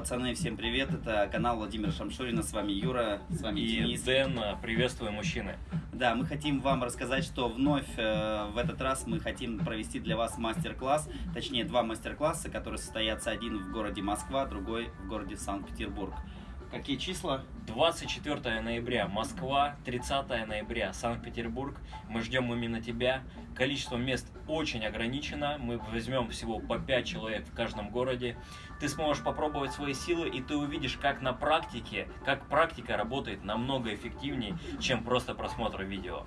Пацаны, всем привет, это канал Владимира Шамшурина, с вами Юра, с вами И Денис. Дэн, приветствую, мужчины. Да, мы хотим вам рассказать, что вновь э, в этот раз мы хотим провести для вас мастер-класс, точнее два мастер-класса, которые состоятся один в городе Москва, другой в городе Санкт-Петербург. Какие числа? 24 ноября Москва, 30 ноября Санкт-Петербург. Мы ждем именно тебя. Количество мест очень ограничено. Мы возьмем всего по 5 человек в каждом городе. Ты сможешь попробовать свои силы, и ты увидишь, как на практике, как практика работает намного эффективнее, чем просто просмотр видео.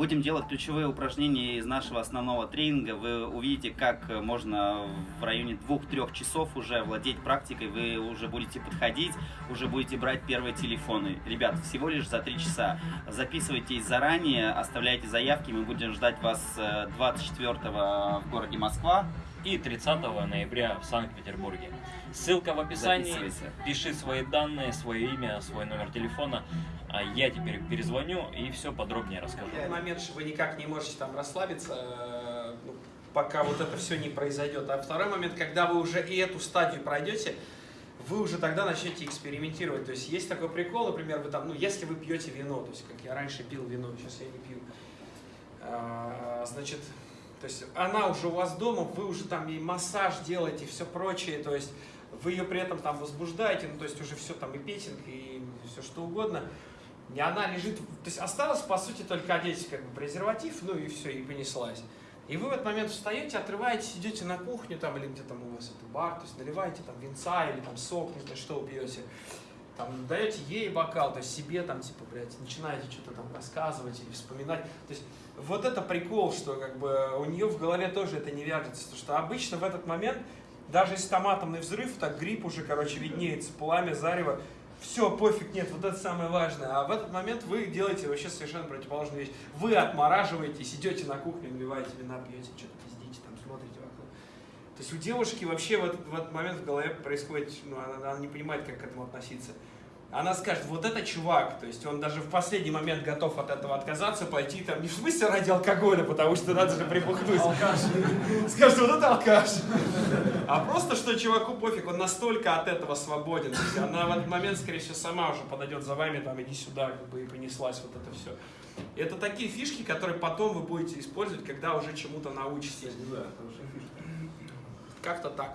Будем делать ключевые упражнения из нашего основного тренинга. Вы увидите, как можно в районе 2-3 часов уже владеть практикой. Вы уже будете подходить, уже будете брать первые телефоны. Ребят, всего лишь за 3 часа. Записывайтесь заранее, оставляйте заявки. Мы будем ждать вас 24 в городе Москва. И 30 ноября в Санкт-Петербурге. Ссылка в описании. Пиши свои данные, свое имя, свой номер телефона. А Я теперь перезвоню и все подробнее расскажу. Момент, что вы никак не можете там расслабиться, э, ну, пока вот это все не произойдет. А второй момент, когда вы уже и эту стадию пройдете, вы уже тогда начнете экспериментировать. То есть есть такой прикол, например, вы там, ну, если вы пьете вино, то есть как я раньше пил вино, сейчас я не пью, А, значит, то есть она уже у вас дома, вы уже там ей массаж делаете, все прочее, то есть вы ее при этом там возбуждаете, ну, то есть уже все там и петинг, и все что угодно. И она лежит, то есть осталось по сути только одеть как бы презерватив, ну и все, и понеслась. И вы в этот момент встаете, отрываетесь, идете на кухню там или где там у вас это бар, то есть наливаете там винца или там сок, не знаю, что пьете, там даете ей бокал, то есть себе там типа, блядь, начинаете что-то там рассказывать или вспоминать. То есть вот это прикол, что как бы у нее в голове тоже это не вяжется, потому что обычно в этот момент, даже если там атомный взрыв, так грипп уже, короче, виднеется, пламя, зарево, все, пофиг, нет, вот это самое важное. А в этот момент вы делаете вообще совершенно противоположную вещь. Вы отмораживаетесь, идете на кухню, наливаете вина, пьете, что-то пиздите, там смотрите вокруг. То есть у девушки вообще в этот, в этот момент в голове происходит, ну, она, она не понимает, как к этому относиться. Она скажет, вот это чувак, то есть он даже в последний момент готов от этого отказаться, пойти там, не в смысле ради алкоголя, потому что надо же припухнуть. Скажет, вот это алкаш. А просто, что чуваку пофиг, он настолько от этого свободен. То есть она в этот момент, скорее всего, сама уже подойдет за вами, там, иди сюда, как бы, и понеслась вот это все. И это такие фишки, которые потом вы будете использовать, когда уже чему-то научитесь. Как-то так.